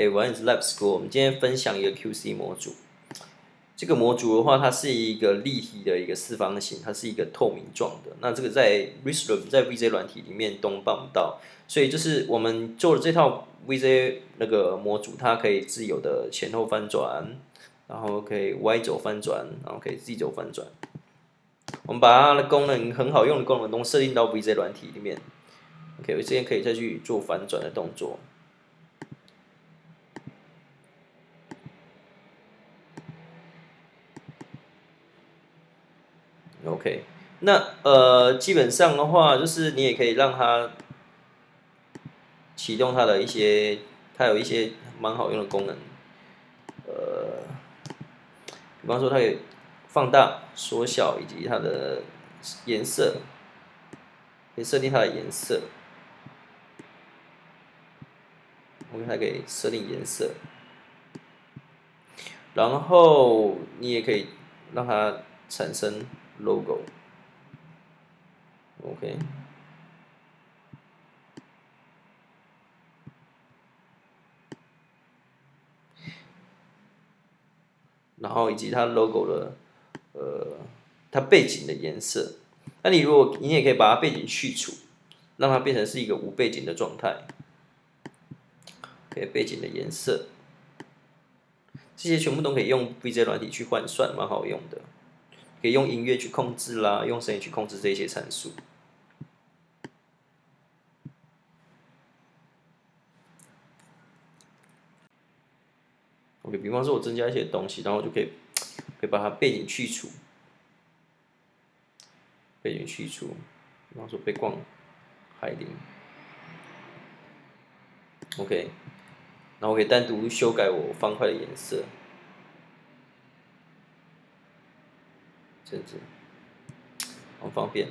Hey, one is Lab School。我们今天分享一个 QC 模组。这个模组的话，它是一个立体的一个四方形，它是一个透明状的。那这个在 Resolve 在 VJ 软体里面都办不到，所以就是我们做的这套 VJ 那个模组，它可以自由的前后翻转，然后可以 Y 轴翻转，然后可以 Z 轴翻转。我们把它的功能很好用的功能都设定到 VJ 软体里面。OK，我这边可以再去做反转的动作。OK，那呃，基本上的话，就是你也可以让它启动它的一些，它有一些蛮好用的功能，呃，比方说它可以放大、缩小以及它的颜色，可以设定它的颜色我们还可以设定颜色，然后你也可以让它产生。logo，OK，然后以及它 logo 的呃，它背景的颜色。那你如果你也可以把它背景去除，让它变成是一个无背景的状态。OK，背景的颜色，这些全部都可以用 VJ 软体去换算，蛮好用的。可以用音乐去控制啦，用声音去控制这些参数。OK，比方说我增加一些东西，然后就可以可以把它背景去除，背景去除，比方说背光海灵，OK，然后我可以单独修改我方块的颜色。这样子，好方便。